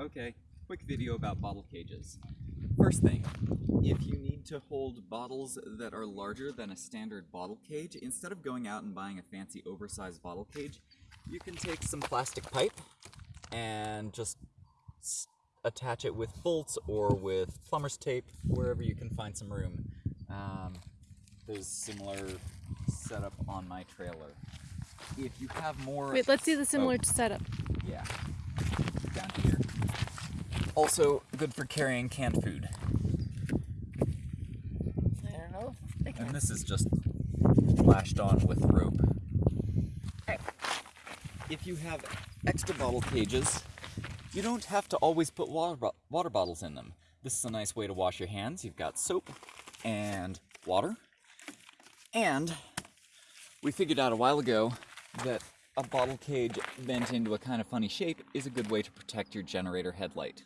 Okay, quick video about bottle cages. First thing, if you need to hold bottles that are larger than a standard bottle cage, instead of going out and buying a fancy oversized bottle cage, you can take some plastic pipe and just attach it with bolts or with plumber's tape, wherever you can find some room. Um, there's similar setup on my trailer. If you have more Wait, let's see the similar Oh. setup. yeah. Down here. Also good for carrying canned food. I don't know. And this is just lashed on with rope. If you have extra bottle cages, you don't have to always put water, bo- water bottles in them. This is a nice way to wash your hands. You've got soap and water. And we figured out a while ago that a bottle cage bent into a kind of funny shape is a good way to protect your generator headlight.